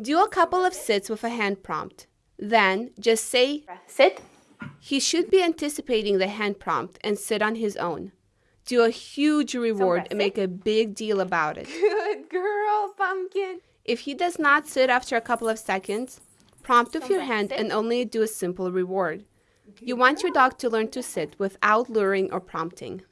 Do a couple of sits with a hand prompt. Then just say, Sit. he should be anticipating the hand prompt and sit on his own. Do a huge reward and make a big deal about it. Good girl, Pumpkin. If he does not sit after a couple of seconds, prompt with your hand and only do a simple reward. You want your dog to learn to sit without luring or prompting.